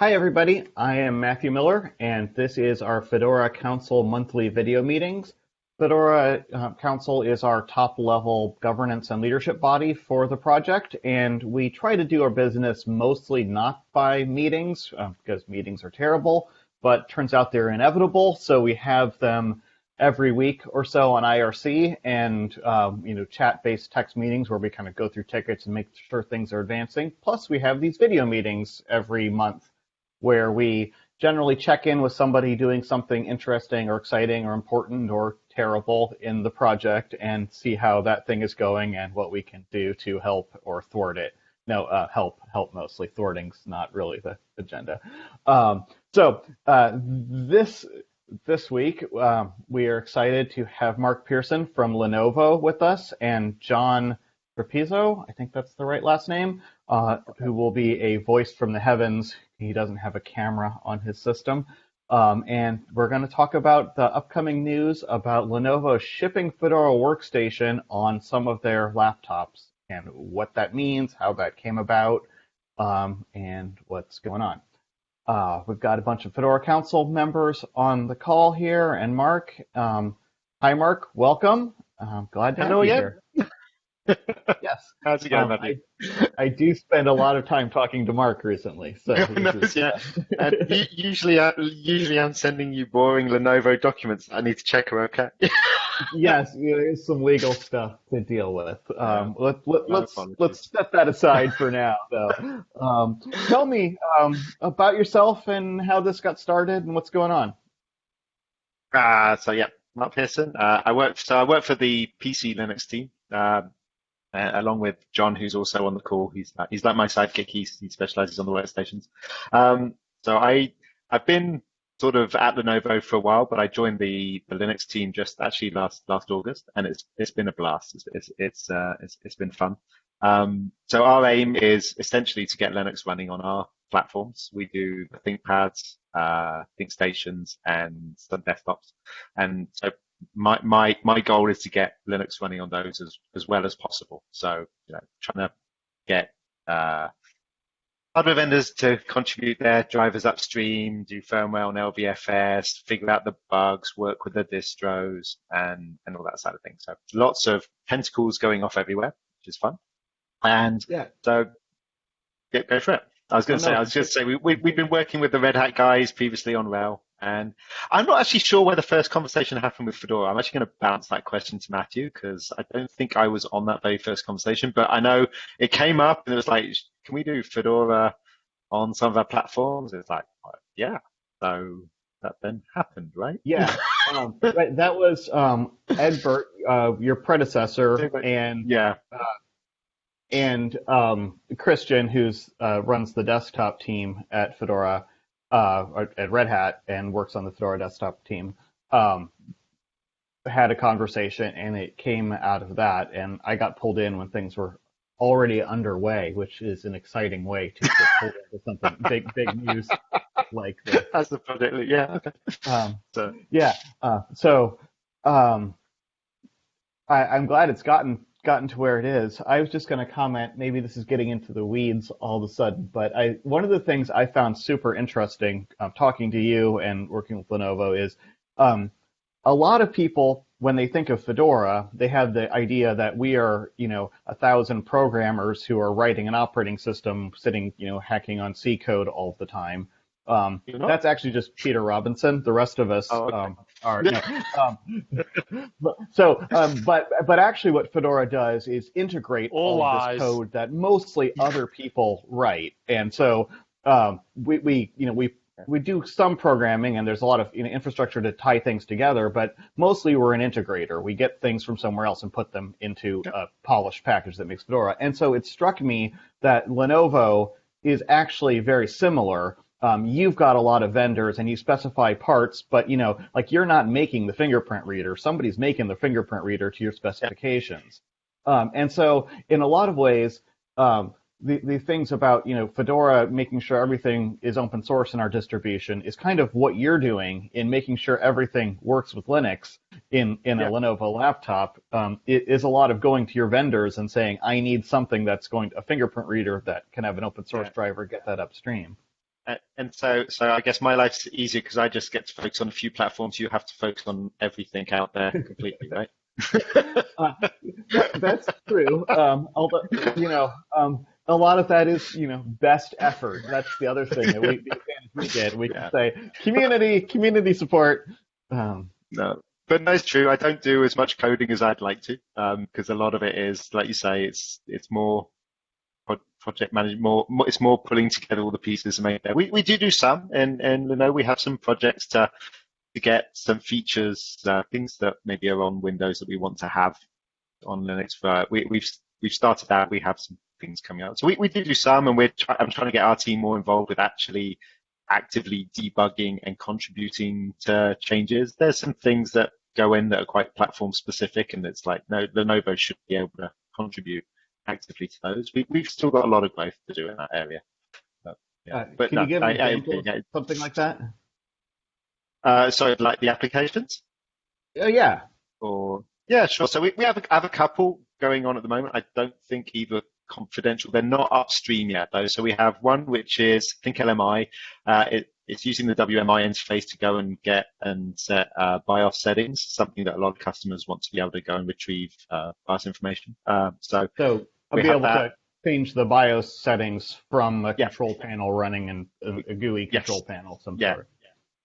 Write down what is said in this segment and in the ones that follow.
Hi, everybody. I am Matthew Miller, and this is our Fedora Council monthly video meetings. Fedora uh, Council is our top level governance and leadership body for the project, and we try to do our business mostly not by meetings, uh, because meetings are terrible, but turns out they're inevitable, so we have them every week or so on IRC and um, you know chat-based text meetings where we kind of go through tickets and make sure things are advancing. Plus, we have these video meetings every month where we generally check in with somebody doing something interesting or exciting or important or terrible in the project and see how that thing is going and what we can do to help or thwart it. No, uh, help, help mostly. Thwarting's not really the agenda. Um, so uh, this this week uh, we are excited to have Mark Pearson from Lenovo with us and John Rapizo, I think that's the right last name, uh, who will be a voice from the heavens. He doesn't have a camera on his system. Um, and we're going to talk about the upcoming news about Lenovo shipping Fedora Workstation on some of their laptops and what that means, how that came about, um, and what's going on. Uh, we've got a bunch of Fedora Council members on the call here, and Mark. Um, hi, Mark. Welcome. I'm glad to Hello have you again. here. Yes. How's it going, um, I, I, do spend a lot of time talking to Mark recently. So no, yeah. usually, I, usually I'm sending you boring Lenovo documents. I need to check them. Okay. yes, there's some legal stuff to deal with. Um, let, let, let's let's set that aside for now, though. Um, tell me um, about yourself and how this got started and what's going on. Uh, so yeah, Mark Pearson. Uh, I work so I work for the PC Linux team. Um, uh, along with John, who's also on the call. He's uh, he's like my sidekick. He's, he specializes on the workstations. Um, so I I've been sort of at Lenovo for a while, but I joined the, the Linux team just actually last last August, and it's it's been a blast. It's it's it's uh, it's, it's been fun. Um, so our aim is essentially to get Linux running on our platforms. We do ThinkPads, uh, ThinkStations, and some desktops. And so my my my goal is to get Linux running on those as as well as possible. So you know, trying to get uh, hardware vendors to contribute their drivers upstream, do firmware on LVFS, figure out the bugs, work with the distros, and and all that side of things. So lots of tentacles going off everywhere, which is fun. And yeah. so get go for it. I was going to say, I was going to say, we, we, we've been working with the Red Hat guys previously on RHEL, and I'm not actually sure where the first conversation happened with Fedora. I'm actually going to bounce that question to Matthew because I don't think I was on that very first conversation, but I know it came up and it was like, can we do Fedora on some of our platforms? It's like, yeah. So that then happened, right? Yeah. um, right, that was um, Ed Burt, uh, your predecessor, and yeah. Uh, and um, Christian, who's uh, runs the desktop team at Fedora, uh, at Red Hat, and works on the Fedora desktop team, um, had a conversation, and it came out of that. And I got pulled in when things were already underway, which is an exciting way to get pulled into something big, big news like this. As the project, yeah. Okay. Um, so yeah, uh, so um, I, I'm glad it's gotten gotten to where it is, I was just going to comment. Maybe this is getting into the weeds all of a sudden, but I one of the things I found super interesting uh, talking to you and working with Lenovo is um, a lot of people when they think of Fedora, they have the idea that we are, you know, a thousand programmers who are writing an operating system, sitting, you know, hacking on C code all the time. Um, that's actually just Peter Robinson. The rest of us oh, okay. um, are. No. um, so, um, but but actually, what Fedora does is integrate all, all this code that mostly other people write, and so um, we we you know we we do some programming and there's a lot of you know, infrastructure to tie things together, but mostly we're an integrator. We get things from somewhere else and put them into a polished package that makes Fedora. And so it struck me that Lenovo is actually very similar um, you've got a lot of vendors and you specify parts, but you know, like you're not making the fingerprint reader. Somebody's making the fingerprint reader to your specifications. Um, and so, in a lot of ways, um, the, the things about you know Fedora making sure everything is open source in our distribution is kind of what you're doing in making sure everything works with Linux in in yeah. a Lenovo laptop. Um, it is a lot of going to your vendors and saying I need something that's going to, a fingerprint reader that can have an open source yeah. driver get that upstream. A- And so, so I guess my life's easier because I just get to focus on a few platforms. You have to focus on everything out there completely, right? Uh, that's true. Um, although, you know, um, a lot of that is, you know, best effort. That's the other thing that we, we get. We Yeah. can say community, community support. Um, No, but no, it's true. I don't do as much coding as I'd like to, because a lot of it is, like you say, it's it's more project management, more, it's more pulling together all the pieces and make that. We we do do some, and and you know we have some projects to to get some features, uh, things that maybe are on Windows that we want to have on Linux. For we we've we've started that. We have some things coming out, so we we do do some, and we're try, I'm trying to get our team more involved with actually actively debugging and contributing to changes. There's some things that go in that are quite platform specific, and it's like no, Lenovo should be able to contribute actively to those. We, we've still got a lot of growth to do in that area. But, yeah. uh, but can no, you give I- an I- example yeah, of something like that? uh, sorry, like the applications, Uh, yeah. or yeah, sure. So we, we have a, have a couple going on at the moment. I don't think either confidential. They're not upstream yet though. So we have one which is I think LMI. Uh, it, it's using the WMI interface to go and get and set uh, BIOS settings, something that a lot of customers want to be able to go and retrieve uh, BIOS information. Uh, so So I'll We be able to change the BIOS settings from a Yeah. control panel running in a, a GUI Yes. control panel some Yeah. sort.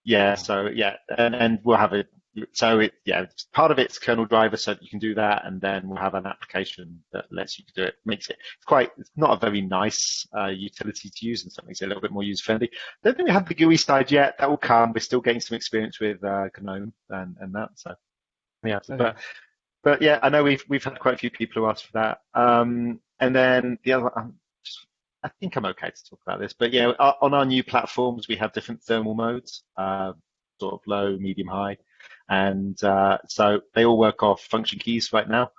Yeah, so yeah, and, and we'll have it. So it, yeah, part of it's kernel driver, so that you can do that, and then we'll have an application that lets you do it. Makes it it's quite. It's not a very nice uh, utility to use, and something that's a little bit more user friendly. Don't think we have the GUI side yet. That will come. We're still getting some experience with uh, GNOME and and that. So yeah, Okay. but but yeah, I know we've we've had quite a few people who asked for that. Um, and then the other, just, I think I'm okay to talk about this, but yeah, on our new platforms we have different thermal modes, uh, sort of low, medium, high, and uh, so they all work off function keys right now.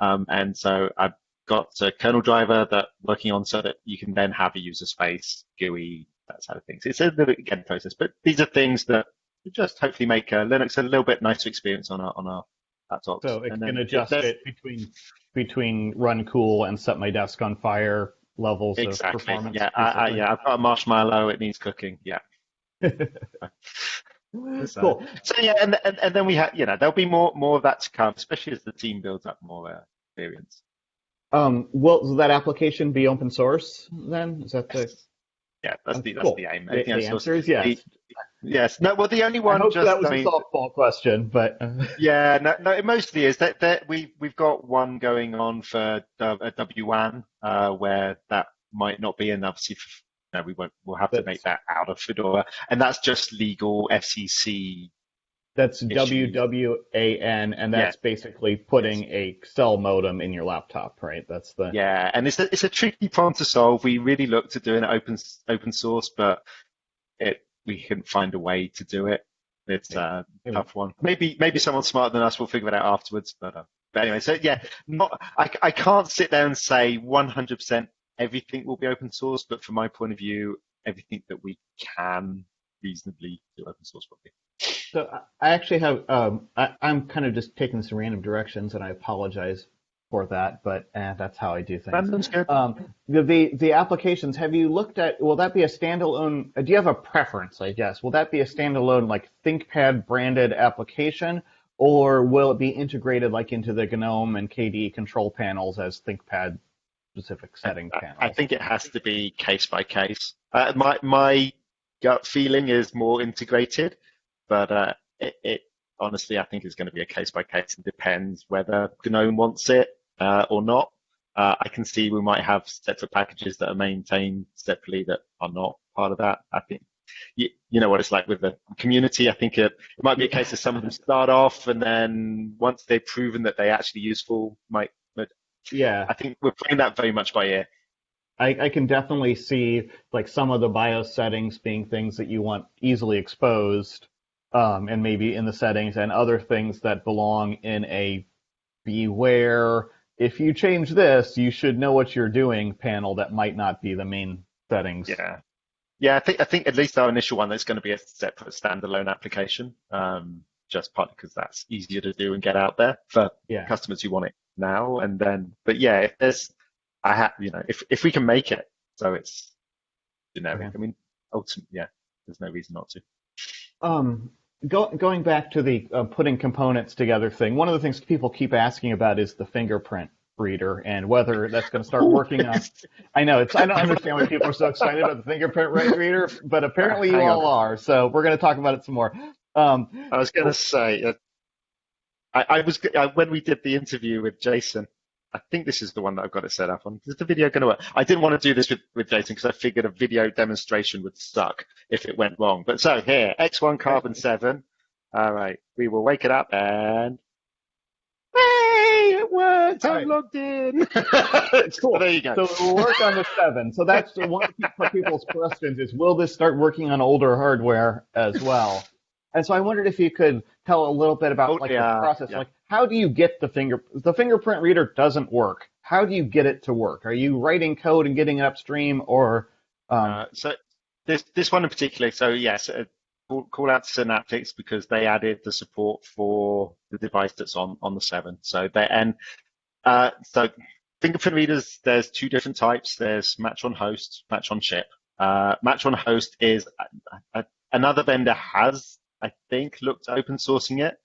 Um, and so I've got a kernel driver that working on so that you can then have a user space, GUI, that side of things. It's a little again process, but these are things that just hopefully make uh, Linux a little bit nicer experience on our on our So it And can adjust it between between run cool and set my desk on fire levels of performance. Yeah, I, I, yeah. I've got a marshmallow. It needs cooking. Yeah. So- cool. So yeah, and, and and then we have, you know, there'll be more more of that to come, especially as the team builds up more uh, experience. Um, will that application be open source then? Is that the, Yeah, that's the that's cool. the aim. the, the answer is yes. Yes. No. Well, the only one hope just that was I a mean, softball question, but uh, Yeah, no, no, it mostly is that that we we've got one going on for uh, a WWAN uh, where that might not be, and obviously, f- no, we won't. We'll have to make that out of Fedora, and that's just legal FCC. that's Issue. WWAN, and that's basically putting a cell modem in your laptop, right? That's the Yeah, and it's a it's a tricky problem to solve. We really looked at doing it open open source, but it we couldn't find a way to do it. It's a tough one. Maybe maybe someone smarter than us will figure it out afterwards. But, uh, but anyway, so yeah, not I I can't sit there and say 100% everything will be open source, but from my point of view, everything that we can reasonably do open source will be. So I- I actually have. Um, I, I'm kind of just taking some random directions, and I apologize for that, but eh, that's how I do things. Um, the, the the applications. Have you looked at? Will that be a standalone? uh, Do you have a preference? I guess. Will that be a standalone like ThinkPad branded application, or will it be integrated like into the GNOME and KDE control panels as ThinkPad specific setting panels? I think it has to be case by case. Uh, my my gut feeling is more integrated, but uh, it, it honestly I think it's going to be a case by case. It depends whether GNOME wants it uh, or not. Uh, I can see we might have separate packages that are maintained separately that are not part of that. I think you, you know what it's like with the community. I think it, it might be a case of some of them start off and then once they've proven that they're actually useful, might. Yeah. I think we're playing that very much by ear. I, I can definitely see like some of the BIOS settings being things that you want easily exposed, um, and maybe in the settings, and other things that belong in a beware. If you change this, you should know what you're doing panel that might not be the main settings. Yeah. Yeah, I think I think at least our initial one that's going to be a separate standalone application, um, just partly because that's easier to do and get out there for Yeah. customers who want it now. And then, but yeah, if there's, I have, you know, if if we can make it so it's generic. Okay. I mean, ultimately, yeah, there's no reason not to. Um, go, going back to the uh, putting components together thing, one of the things people keep asking about is the fingerprint reader and whether that's going to start working on. I know it's. I don't understand why people are so excited about the fingerprint reader, but apparently you Hang all on. are. So we're going to talk about it some more. Um, I was going to say, uh, I, I was uh, when we did the interview with Jason. I think this is the one that I've got it set up on. Is the video going to work? I didn't want to do this with, with Jason because I figured a video demonstration would suck if it went wrong. But so here, X1 Carbon 7. All right, we will wake it up and. Hey, it worked! I'm right. logged in. Cool. There you go. So it will work on the seven. So that's one of people's questions is will this start working on older hardware as well? And so I wondered if you could tell a little bit about Oh, like yeah, the process. yeah. Like how do you get the finger the fingerprint reader doesn't work. How do you get it to work? Are you writing code and getting it upstream or um, Uh, so this this one in particular, so yes, uh, call, call out to Synaptics because they added the support for the device that's on on the seven. So they and uh, so fingerprint readers, there's two different types. There's match on host, match on chip. Uh, match on host is uh, uh, another vendor has, I think, looked open sourcing it.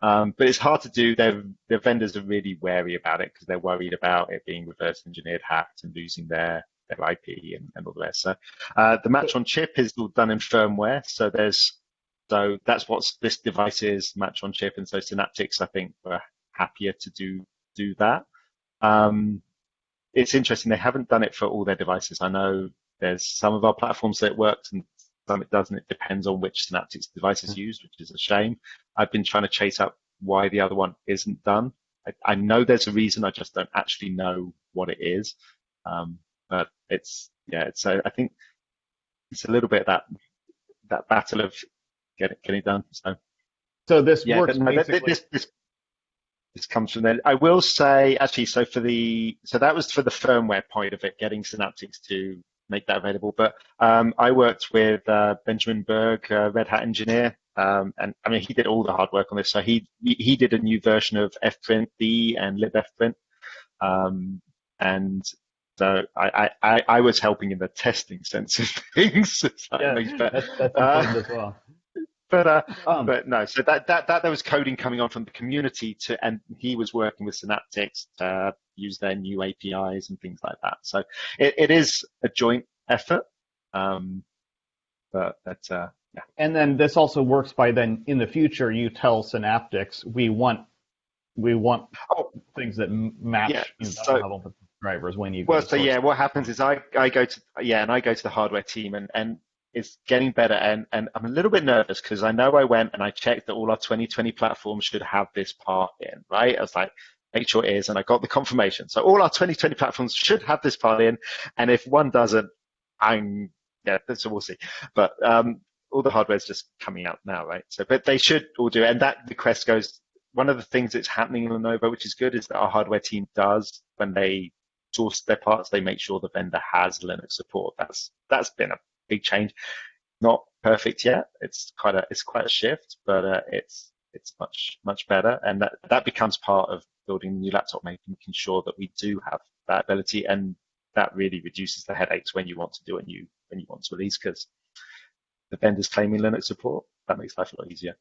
Um, but it's hard to do. Their their vendors are really wary about it because they're worried about it being reverse engineered, hacked, and losing their their IP and, and all the rest. So uh, the match on chip is all done in firmware. So there's so that's what this device is, match on chip, and so Synaptics I think were happier to do do that. Um, it's interesting they haven't done it for all their devices. I know there's some of our platforms that it works and some it doesn't. It depends on which Synaptics device is used, which is a shame. I've been trying to chase up why the other one isn't done. I, I know there's a reason. I just don't actually know what it is. Um, but it's yeah, it's uh, I think it's a little bit that that battle of get it getting it done. So so this yeah, works but basically this this this comes from there. I will say actually, so for the so that was for the firmware point of it, getting Synaptics to make that available. But um, I worked with uh, Benjamin Berg, uh, Red Hat engineer, um, and I mean he did all the hard work on this. So he he did a new version of fprint B and libfprint, um, and so I, I I I was helping in the testing sense of things. Yeah, that's, that's Uh, as well. But uh, Um, but no, so that, that, that there was coding coming on from the community to, and he was working with Synaptics to use their new APIs and things like that. So it, it is a joint effort. Um, but that, uh. And then this also works by then in the future you tell Synaptics we want we want Oh. things that match Yeah, you know, so- drivers when you Well, so yeah, what happens is I, I go to, yeah, and I go to the hardware team and, and it's getting better. And, and I'm a little bit nervous because I know I went and I checked that all our 2020 platforms should have this part in, right? I was like, make sure it is. And I got the confirmation. So all our 2020 platforms should have this part in. And if one doesn't, I'm, yeah, so we'll see. But, um, all the hardware is just coming out now, right? So, but they should all do. And that request goes, one of the things that's happening in Lenovo, which is good, is that our hardware team does when they source their parts, they make sure the vendor has Linux support. That's that's been a big change. Not perfect yet. It's quite a it's quite a shift, but uh, it's it's much much better, and that that becomes part of building the new laptop, making sure that we do have that ability, and that really reduces the headaches when you want to do a new when you want to release because the vendor's claiming Linux support. That makes life a lot easier.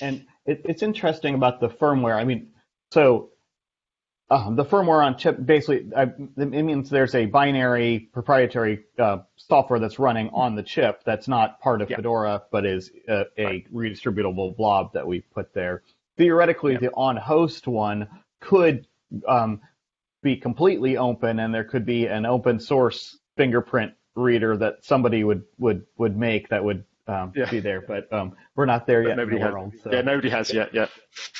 And it, it's interesting about the firmware. I mean, so uh, the firmware on chip basically I, it means there's a binary proprietary uh, software that's running on the chip that's not part of Yeah. Fedora but is a, a Right. redistributable blob that we put there. Theoretically, Yeah. the on-host one could um, be completely open, and there could be an open source fingerprint reader that somebody would would would make that would um, Yeah. be there. But um, we're not there But yet nobody the has. world. So. Yeah, nobody has yet. Yeah.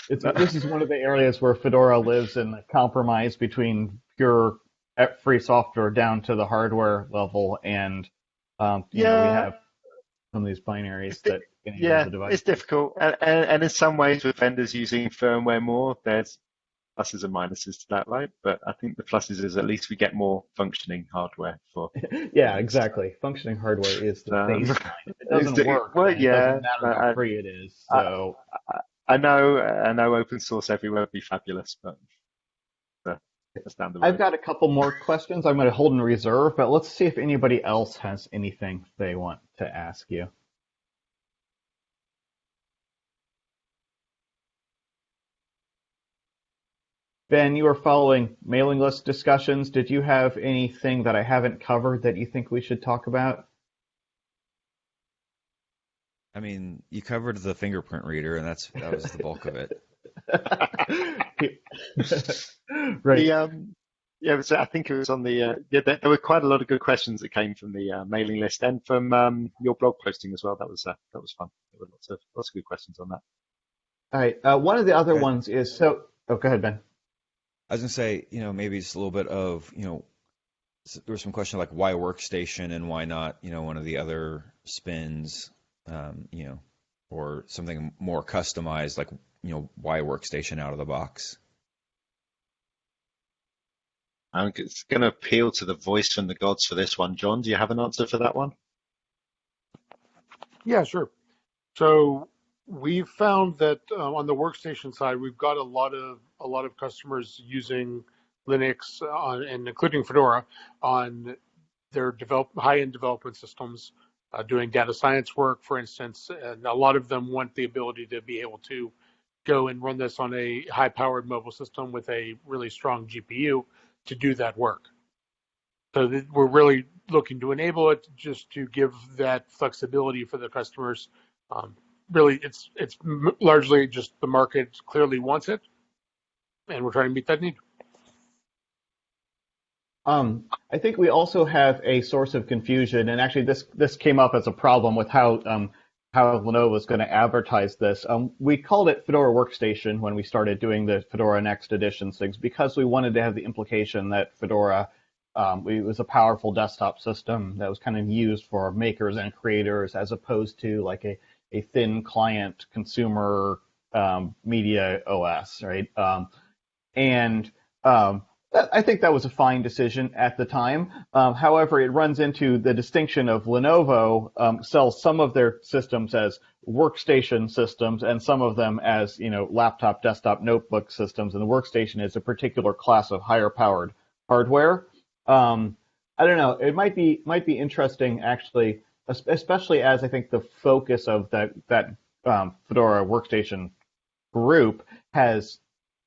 It's, this is one of the areas where Fedora lives in the compromise between pure uh, free software down to the hardware level, and um, you know, we have some of these binaries that Yeah, it's difficult, and, and, and in some ways, with vendors using firmware more, there's pluses and minuses to that, right? But I think the pluses is at least we get more functioning hardware for. yeah, exactly. Functioning hardware is the Um, baseline. If it doesn't the- work, well, then it yeah, doesn't matter how I- free it is. I- So I know, I know, open source everywhere would be fabulous, but That's down the road. I've got a couple more questions I'm going to hold in reserve, but let's see if anybody else has anything they want to ask you. Ben, you are following mailing list discussions. Did you have anything that I haven't covered that you think we should talk about? I mean, you covered the fingerprint reader, and that's that was the bulk of it. right. The, um, yeah, it was, I think it was on the, uh, yeah, there, there were quite a lot of good questions that came from the uh, mailing list and from um, your blog posting as well. That was uh, that was fun. There were lots of lots of good questions on that. All right. Uh, one of the other Okay. ones is so. Oh, go ahead, Ben. I was gonna say, you know, maybe it's a little bit of, you know, s- there was some question like why workstation and why not, you know, one of the other spins, um, you know, or something more customized, like, you know, why workstation out of the box? I'm going to appeal to the voice from the gods for this one. John, do you have an answer for that one? Yeah, sure. So we've found that uh, on the workstation side, we've got a lot of a lot of customers using Linux and including Fedora on their high-end development systems, uh, doing data science work, for instance. And a lot of them want the ability to be able to go and run this on a high-powered mobile system with a really strong GPU to do that work. So we're really looking to enable it just to give that flexibility for the customers. Really, it's it's largely just the market clearly wants it, and we're trying to meet that need. Um, I think we also have a source of confusion, and actually, this this came up as a problem with how um, how Lenovo is going to advertise this. Um, we called it Fedora Workstation when we started doing the Fedora Next Edition things because we wanted to have the implication that Fedora um, it was a powerful desktop system that was kind of used for makers and creators as opposed to like a, a thin client consumer um, media OS, right? Um, and um, I think that was a fine decision at the time. Um, however, it runs into the distinction of Lenovo um, sells some of their systems as workstation systems and some of them as you know laptop, desktop, notebook systems. And the workstation is a particular class of higher powered hardware. Um, I don't know. It might be might be interesting actually, especially as I think the focus of that that um, Fedora workstation group has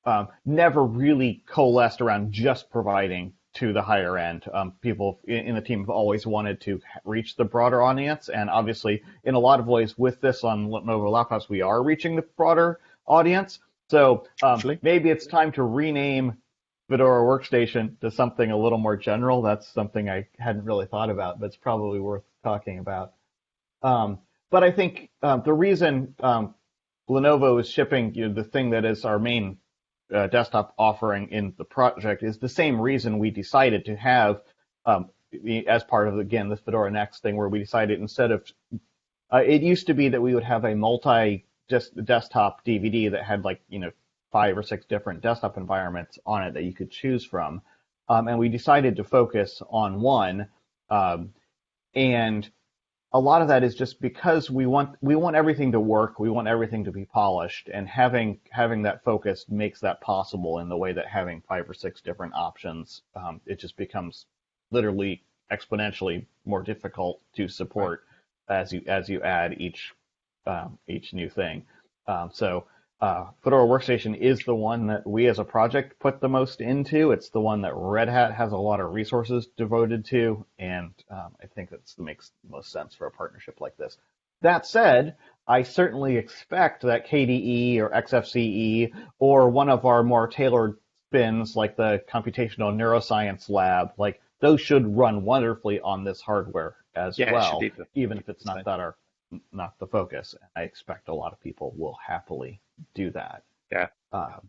um, never really coalesced around just providing to the higher end. Um, people in, the team have always wanted to reach the broader audience, and obviously, in a lot of ways, with this on Lenovo laptops, we are reaching the broader audience. So um, maybe it's time to rename Fedora Workstation to something a little more general. That's something I hadn't really thought about, but it's probably worth talking about. Um, but I think um, the reason um, Lenovo is shipping you know, the thing that is our main uh, desktop offering in the project is the same reason we decided to have um, as part of again this Fedora Next thing where we decided instead of uh, it used to be that we would have a multi just desktop DVD that had like you know five or six different desktop environments on it that you could choose from, um, and we decided to focus on one, um, and a lot of that is just because we want we want everything to work, we want everything to be polished, and having having that focus makes that possible in the way that having five or six different options, um, it just becomes literally exponentially more difficult to support as you as you add each um, each new thing. Um, so uh, Fedora Workstation is the one that we as a project put the most into. It's the one that Red Hat has a lot of resources devoted to, and um, I think that makes the most sense for a partnership like this. That said, I certainly expect that KDE or XFCE or one of our more tailored spins like the Computational Neuroscience Lab, like those should run wonderfully on this hardware as Yeah, well, even if it's not that our not the focus. I expect a lot of people will happily do that. Yeah. Um,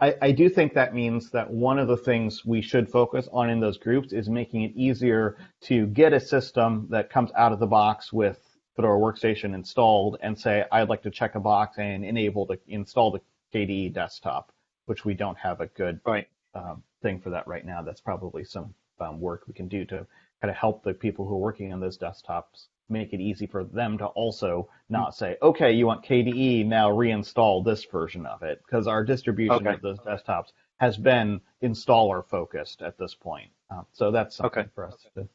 I, I do think that means that one of the things we should focus on in those groups is making it easier to get a system that comes out of the box with Fedora Workstation installed and say, I'd like to check a box and enable to install the KDE desktop, which we don't have a good Right. um, thing for that right now. That's probably some um, work we can do to kind of help the people who are working on those desktops make it easy for them to also not say, okay, you want KDE, now reinstall this version of it, because our distribution Okay. of those desktops has been installer focused at this point. Uh, so that's something Okay. for us to look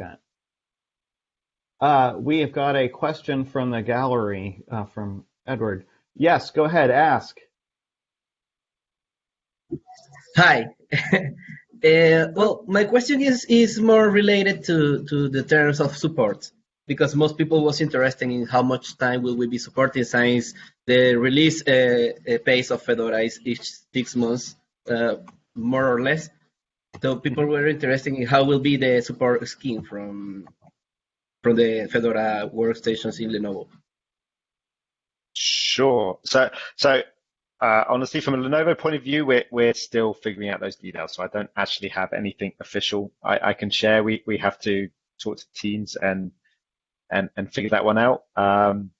at. Uh, we have got a question from the gallery uh, from Edward. Yes, go ahead, ask. Hi. Uh, well, my question is is more related to to the terms of support because most people was interested in how much time will we be supporting science. the release uh, uh, pace of Fedora is each six months, uh, more or less. So people were interested in how will be the support scheme from from the Fedora workstations in Lenovo. Sure. So, so uh, honestly, from a Lenovo point of view, we're we're still figuring out those details. So I don't actually have anything official I, I can share. We we have to talk to teams and and and figure that one out. Um,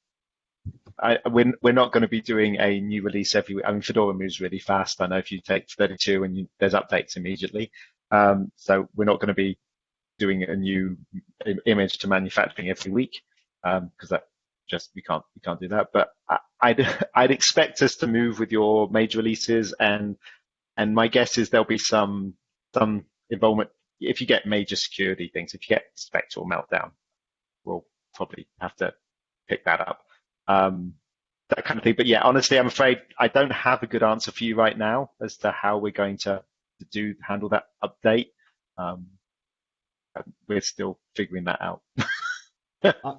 I, we're we're not going to be doing a new release every. week. I mean, Fedora moves really fast. I know if you take 32 and you, there's updates immediately. Um, so we're not going to be doing a new image to manufacturing every week because that just we can't we can't do that. But I, I'd I'd expect us to move with your major releases, and and my guess is there'll be some some involvement if you get major security things. If you get Spectre Meltdown, we'll probably have to pick that up. Um, that kind of thing. But yeah, honestly, I'm afraid I don't have a good answer for you right now as to how we're going to, to do handle that update. Um, we're still figuring that out. Uh,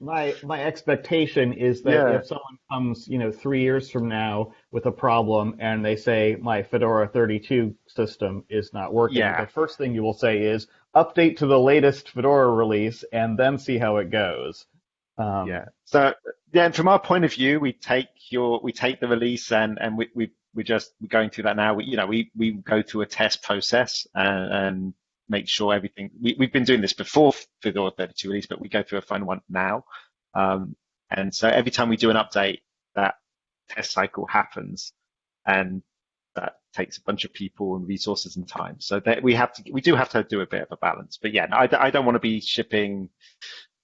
my my expectation is that Yeah. if someone comes, you know, three years from now with a problem and they say my Fedora 32 system is not working, Yeah. the first thing you will say is update to the latest Fedora release and then see how it goes. Um, yeah. So yeah, and from our point of view, we take your we take the release and and we we we're just we're going through that now. We you know we we go through a test process and, and make sure everything. We we've been doing this before for Fedora 32 release, but we go through a final one now. Um, and so every time we do an update, that test cycle happens, and that takes a bunch of people and resources and time. So that we have to we do have to do a bit of a balance. But yeah, I, I don't want to be shipping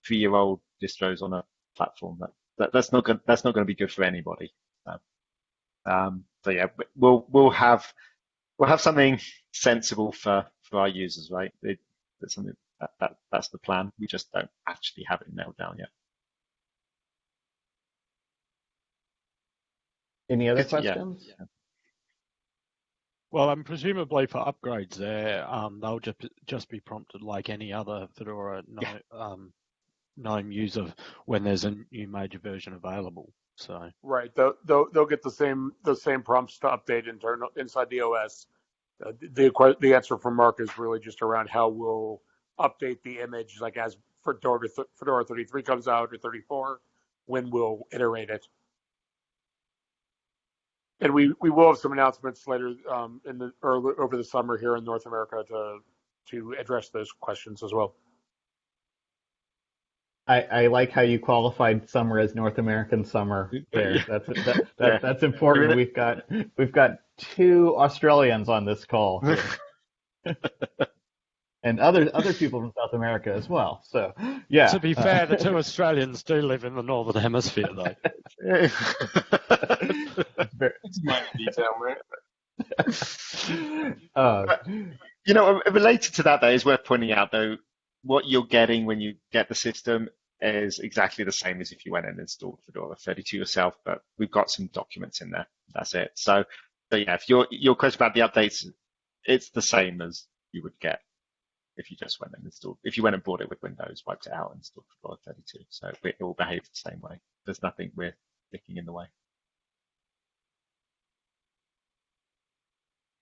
three year old distros on a platform that, that that's not going that's not going to be good for anybody. Um, so yeah, we'll we'll have we'll have something sensible for for our users, right? It, it's something that, that that's the plan. We just don't actually have it nailed down yet. Any other Yes, yeah, questions? yeah. Well, um, presumably for upgrades there, um, they'll just just be prompted like any other Fedora no, Yeah. um, GNOME user when there's a new major version available. So Right. They'll, they'll, they'll get the same the same prompts to update internal inside the OS. Uh, the the answer from Mark is really just around how we'll update the image, like as Fedora Fedora 33 comes out or 34, when we'll iterate it. And we, we will have some announcements later um, in the early, over the summer here in North America to to address those questions as well. I, I like how you qualified summer as North American summer. There, that's that, that, that's important. We've got we've got two Australians on this call, and other other people from South America as well. So, yeah. to be uh, fair, the two Australians do live in the northern hemisphere, though. very- It's a minor detail, right? uh, You know, related to that, though, is worth pointing out, though, what you're getting when you get the system is exactly the same as if you went and installed Fedora 32 yourself, but we've got some documents in there. That's it. So, so yeah, if your your question about the updates, it's the same as you would get if you just went and installed. If you went and bought it with Windows, wiped it out, and installed Fedora 32. So it will behave the same way. There's nothing we're sticking in the way.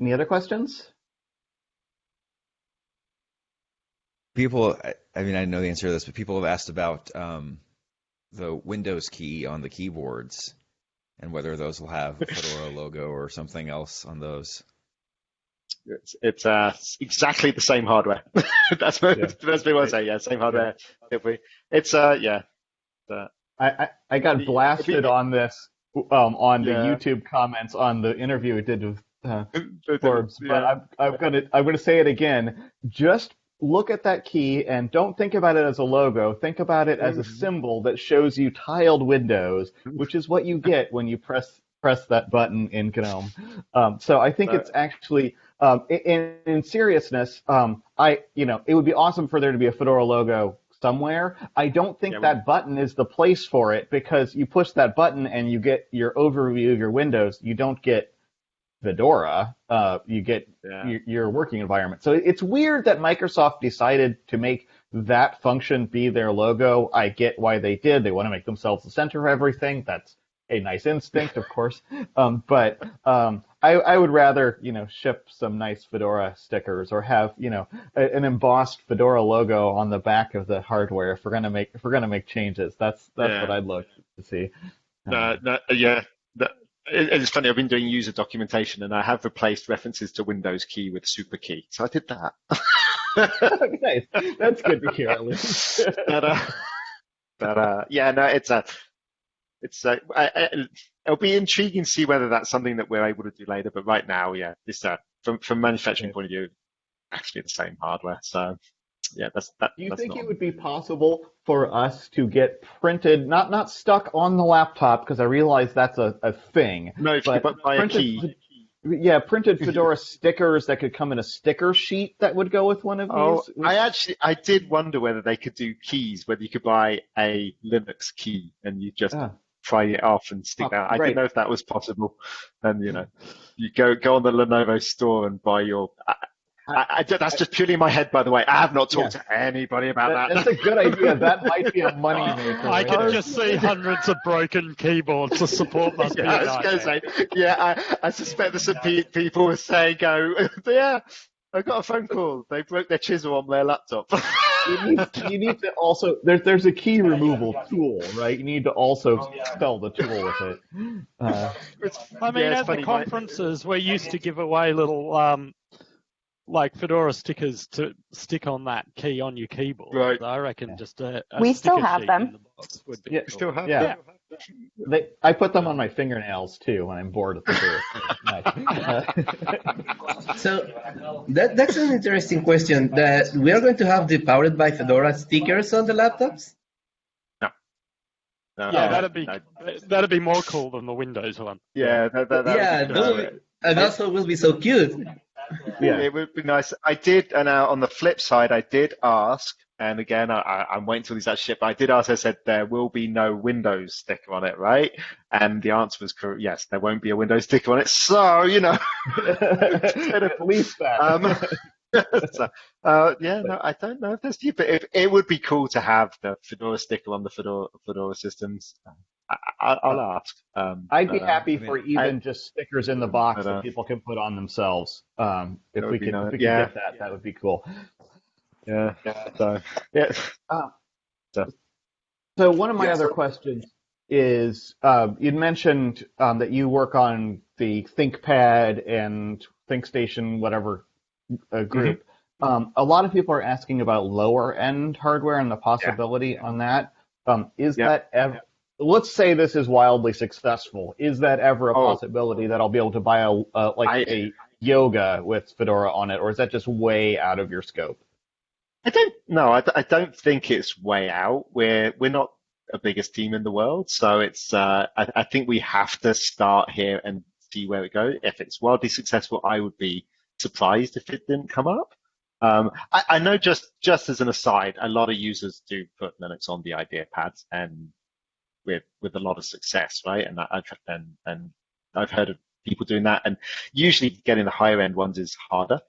any other questions? People, I, I mean, I know the answer to this, but people have asked about um, the Windows key on the keyboards and whether those will have a Fedora logo or something else on those. It's it's uh exactly the same hardware. that's what Yeah. that's what I want to say. Yeah, same hardware. If we, it's uh yeah. I, I, I got It'd blasted it'd be- on this um, on the YouTube comments on the interview we did with uh, Yeah. Forbes, but I'm, I'm gonna I'm gonna say it again. Just look at that key and don't think about it as a logo. Think about it as a Mhm. symbol that shows you tiled windows, which is what you get when you press press that button in GNOME. Um, so I think it's actually, um, in, in seriousness, um, I, you know, it would be awesome for there to be a Fedora logo somewhere. I don't think Yeah, that button is the place for it because you push that button and you get your overview of your windows. You don't get Fedora. Uh, you get Yeah. your, your working environment. So it's weird that Microsoft decided to make that function be their logo. I get why they did. They want to make themselves the center of everything. That's a nice instinct, of course. Um, but um, I, I would rather, you know, ship some nice Fedora stickers or have, you know, a, an embossed Fedora logo on the back of the hardware if we're gonna make if we're gonna make changes. That's that's Yeah. what I'd look to see. No, yeah. that- it- It's funny. I've been doing user documentation, and I have replaced references to Windows key with super key. So I did that. nice. That's good to hear at least. but, uh, but uh, yeah, no, it's a, it's a, I, I, it'll be intriguing to see whether that's something that we're able to do later. But right now, yeah, it's uh, from from manufacturing point of view, actually the same hardware. So yeah, that's that. Do you that's think it would be possible for us to get printed, not not stuck on the laptop, because I realize that's a, a thing. no, but but buy a key. yeah, printed Fedora stickers that could come in a sticker sheet that would go with one of Oh, these. I actually, I did wonder whether they could do keys, whether you could buy a Linux key and you just Ah. pry it off and stick Oh, that. I right. didn't know if that was possible. And you know, you go go on the Lenovo store and buy your. I, I, I, that's just purely in my head, by the way. I have not talked to anybody about That- that. that's a good idea. That might be a moneymaker. I can just see hundreds of broken keyboards. to support must be yeah, I a was going to say, yeah, I, I suspect there's some pe- people who say, go, yeah, I got a phone call. They broke their chisel on their laptop. you need, you need to also there's there's a key removal tool, right? You need to also sell the tool with it. Uh, I mean, yeah, it's at the funny, my- conferences, we're used to give away little, um, like Fedora stickers to stick on that key on your keyboard. Right. I reckon just a, a We still have them. the box would be Yeah, cool. still have Yeah. them? they, I put them on my fingernails too when I'm bored with the Nice. So that, that's an interesting question. That we are going to have the powered by Fedora stickers on the laptops. No, Yeah, no, that'd be no. that'd be more cool than the Windows one. Yeah, that, that, that yeah, would be, be, and also will be so cute. Yeah. It would be nice. I did, and uh, on the flip side, I did ask, and again, I, I, I'm waiting till these actually ship. but I did ask. I said there will be no Windows sticker on it, right? And the answer was correct. Yes, there won't be a Windows sticker on it. So you know, At least that. um, so, uh, yeah, no, I don't know if there's but it, it would be cool to have the Fedora sticker on the Fedora Fedora systems. I, I, I'll ask. Um, I'd be uh, happy I mean, for even just stickers in the box But, uh, that people can put on themselves. Um, if we would could, nice. if we could Yeah. get that, that would be cool. Yeah. So yeah. So one of my Yes. other questions is um, you'd mentioned um, that you work on the ThinkPad and ThinkStation, whatever uh, group. Um, a lot of people are asking about lower end hardware and the possibility on that. Um, is Yeah. that ever? Let's say this is wildly successful. Is that ever a Oh. possibility that I'll be able to buy a uh, like I- a Yoga with Fedora on it, or is that just way out of your scope? I don't no, I don't think it's way out. We're we're not the biggest team in the world, so it's uh, I, I think we have to start here and see where it goes. If it's wildly successful, I would be surprised if it didn't come up. Um, I, I know just just as an aside, a lot of users do put Linux on the IdeaPads and with with a lot of success, right? And I've and and I've heard of people doing that, and usually getting the higher end ones is harder.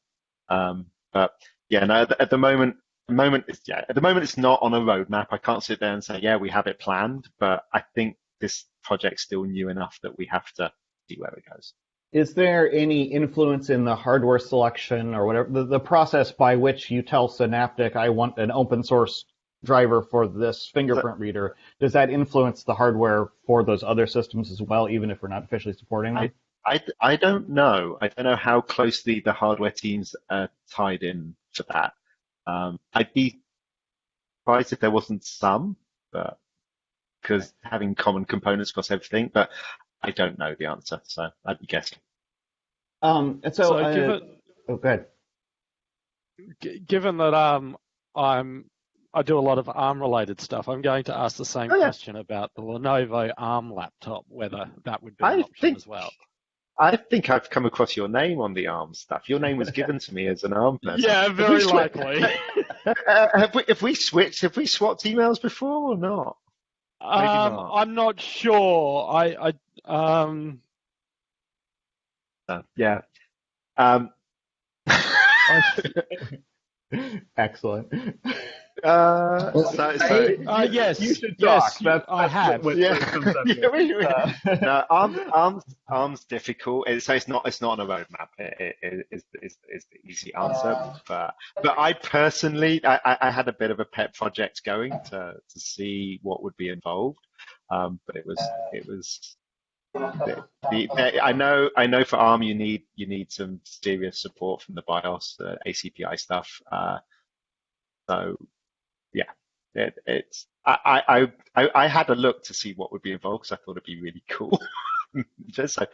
Um, but yeah, no, at the- at the moment, the moment it's yeah, at the moment it's not on a roadmap. I can't sit there and say, yeah, we have it planned, but I think this project's still new enough that we have to see where it goes. Is there any influence in the hardware selection or whatever the, the process by which you tell Synaptic I want an open source driver for this fingerprint reader? Does that influence the hardware for those other systems as well, even if we're not officially supporting them? I, I don't know. I don't know how closely the hardware teams are tied in for that. Um, I'd be surprised if there wasn't some, but because having common components across everything, but I don't know the answer, so I'd be guessing. Um, and so, So, uh, given oh, go ahead. g- given that um I'm I do a lot of ARM related stuff. I'm going to ask the same Oh, yeah. question about the Lenovo ARM laptop, whether that would be an I option think- as well. I think I've come across your name on the ARM stuff. Your name was given to me as an ARM person. Yeah, very swa- likely. Uh, have we have we switched? Have we swapped emails before or not? Um, not. I'm not sure. I, I um, Uh, yeah. Um, Excellent. Uh, so, so, I- uh, yes, You should yes, talk. you- I that's have. what- yeah, what yeah, here. we- we- Uh, no, arms, arms, arms difficult. It- So it's not, it's not on a roadmap. It, it, it is, is, is the easy answer. But, but I personally, I, I- I had a bit of a pet project going to, to see what would be involved. Um, but it was, it was. The, the, I know, I know. For ARM, you need you need some serious support from the BIOS, the ACPI stuff. Uh, so, yeah, it, it's. I, I, I, I had a look to see what would be involved because I thought it'd be really cool. Just so,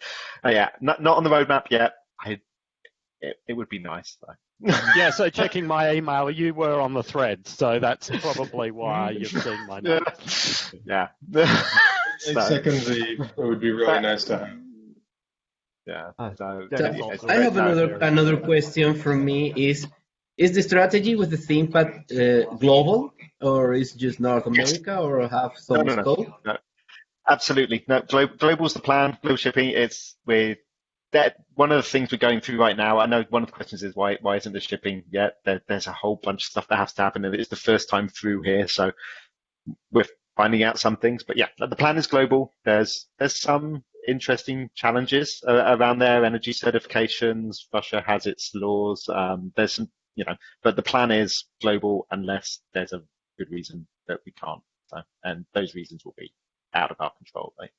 uh, yeah, not not on the roadmap yet. I, it, it would be nice though. yeah. So checking my email, you were on the thread, so that's probably why you've seen my name. yeah, yeah. So, second the, it would be really nice to have. yeah. Uh, So, that So, is yeah, I have great. another another question from me is is the strategy with the ThinkPad uh, global or is just North America or have some No, no, no. scope? Absolutely. No, glo- global's the plan. Global shipping. It's with that. One of the things we're going through right now. I know one of the questions is why why isn't the shipping yet? There, there's a whole bunch of stuff that has to happen, and it's the first time through here, so we're finding out some things. But yeah, the plan is global. There's there's some interesting challenges uh, around there. Energy certifications. Russia has its laws. Um, there's some, you know, but the plan is global unless there's a good reason that we can't. So, and those reasons will be out of our control. Right?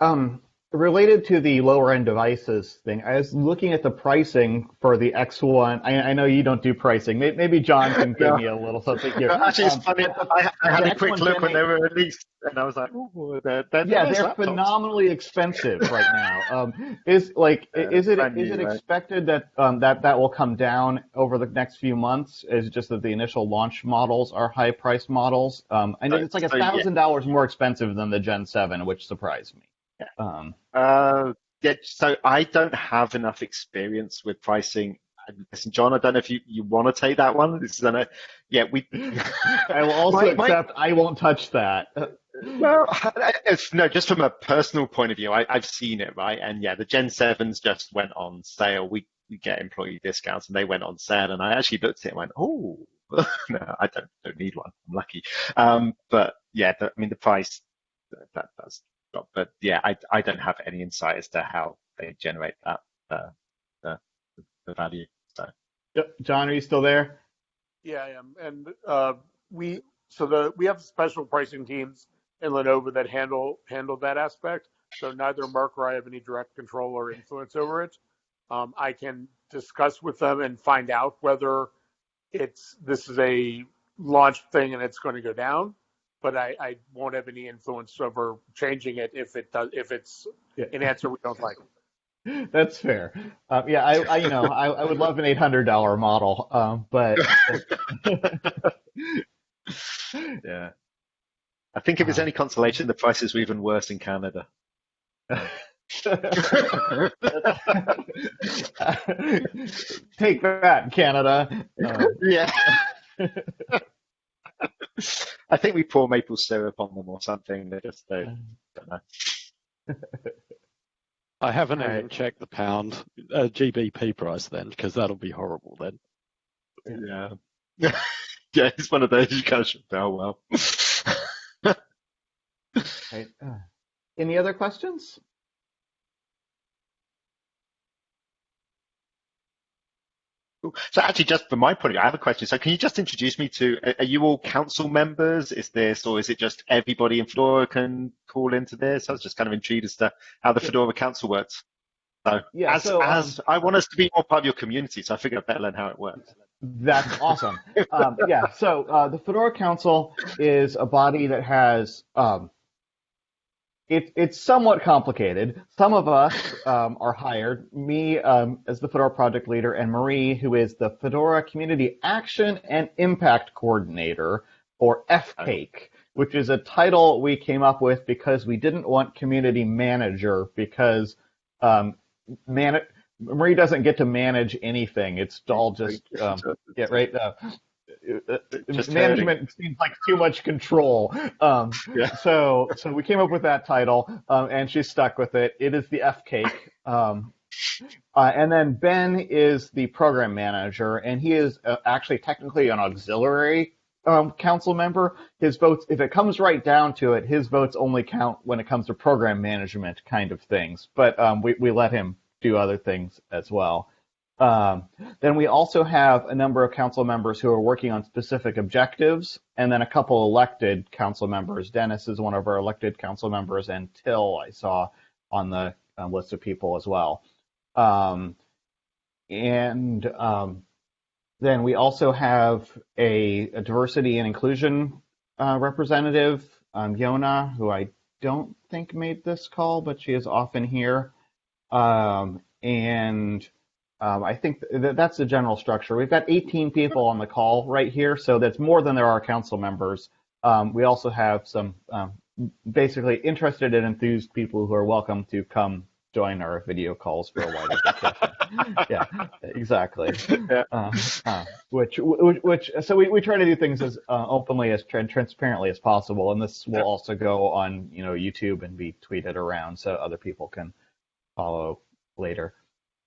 Um, related to the lower end devices thing, I was looking at the pricing for the X1. I, I know you don't do pricing. Maybe, maybe John can give No. me a little something here. Actually, it's Um, funny. I, I had a quick look when they were released, and I was like, "Ooh, they're, they're yeah, they're laptops." phenomenally expensive right now. Um, is like, Yeah, is it new, it right? expected that um, that that will come down over the next few months? Is it just that the initial launch models are high priced models? Um, I know So- it's like a thousand dollars more expensive than the Gen Seven, which surprised me. Yeah. Um, Uh, yeah, so I don't have enough experience with pricing. Listen, John, I don't know if you, you want to take that one. This is, I know, yeah, we. I will also My- my- accept I won't touch that. Well, it's, no, just from a personal point of view, I, I've seen it, right? And yeah, the Gen 7s just went on sale. We, we get employee discounts and they went on sale. And I actually looked at it and went, oh, no, I don't, don't need one. I'm lucky. Um, but yeah, the, I mean, the price, that, that does drop. But yeah, I, I don't have any insight as to how they generate that, uh, the, the value. So, Yep. John, are you still there? Yeah, I am. And uh, we so the we have special pricing teams in Lenovo that handle handle that aspect. So neither Mark or I have any direct control or influence over it. Um, I can discuss with them and find out whether it's this is a launch thing and it's going to go down, but I, I won't have any influence over changing it if it does if it's Yeah. an answer we don't like. That's fair. Um, yeah, I, I you know I, I would love an eight hundred dollar model, um, but yeah. I think if it's any consolation, the prices were even worse in Canada. take that, Canada. Um, Yeah. I think we pour maple syrup on them or something. They just they don't know. I haven't All even checked the pound uh, GBP price then, because that'll be horrible then. Yeah. yeah, it's one of those you kind of should tell well. right. Uh, any other questions? So actually, just from my point of view, I have a question. So can you just introduce me to, are- are you all council members? Is this, or is it just everybody in Fedora can call into this? I was just kind of intrigued as to how the Fedora council works. So Yeah, as, so, um, as I want us to be more part of your community, so I figured I'd better learn how it works. That's awesome. um, yeah, so uh, the Fedora Council is a body that has um, it, it's somewhat complicated. Some of us um, are hired, me um, as the Fedora project leader, and Marie, who is the Fedora Community Action and Impact Coordinator, or FCAIC, which is a title we came up with because we didn't want community manager because um, man- Marie doesn't get to manage anything. It's all just um, yeah, right. Uh, Just management seems like too much control. Um, Yeah. So, so we came up with that title, um, and she's stuck with it. It is the F cake. Um, uh, and then Ben is the program manager, and he is uh, actually technically an auxiliary um, council member. His votes, if it comes right down to it, his votes only count when it comes to program management kind of things. But um, we we let him do other things as well. Um, then we also have a number of council members who are working on specific objectives, and then a couple elected council members. Dennis is one of our elected council members, and Till I saw on the uh, list of people as well. Um, and um, then we also have a, a diversity and inclusion uh, representative, um, Jona, who I don't think made this call, but she is often here. Um, and um, I think th- that's the general structure. We've got 18 people on the call right here, so that's more than there are council members. Um, we also have some um, basically interested and enthused people who are welcome to come join our video calls for a wider discussion. yeah, exactly. Yeah. Uh, uh, which, which, which, so we, we try to do things as uh, openly as tra- transparently as possible, and this will also go on, you know, YouTube and be tweeted around so other people can follow later.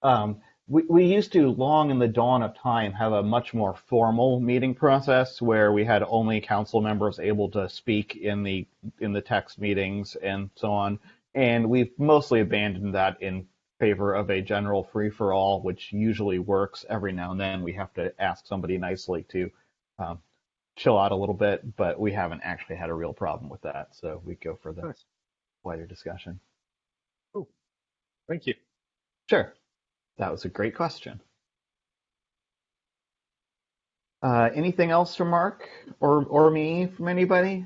Um, we, we used to, long in the dawn of time, have a much more formal meeting process where we had only council members able to speak in the in the text meetings and so on. And we've mostly abandoned that in favor of a general free for all, which usually works. Every now and then we have to ask somebody nicely to um, chill out a little bit, but we haven't actually had a real problem with that. So we go for the wider discussion. Thank you. Sure. That was a great question. Uh, anything else from Mark or or me from anybody?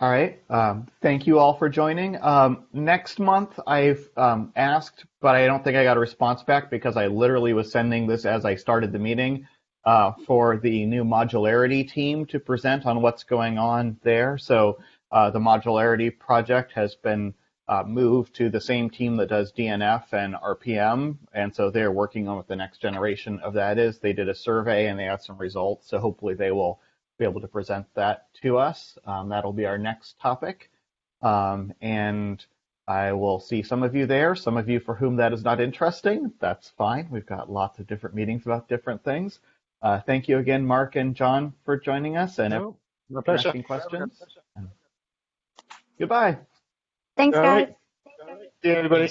All right. Um, thank you all for joining. Um, next month, I've um, asked, but I don't think I got a response back because I literally was sending this as I started the meeting uh, for the new modularity team to present on what's going on there. So uh, the modularity project has been uh, moved to the same team that does DNF and RPM, and so they're working on what the next generation of that is. They did a survey and they have some results, so hopefully they will be able to present that to us. Um, that'll be our next topic, um, and I will see some of you there. Some of you for whom that is not interesting, that's fine. We've got lots of different meetings about different things. Uh, thank you again, Mark and John, for joining us and No, my for pleasure. asking questions. Goodbye. Thanks, All guys. right. See you, everybody.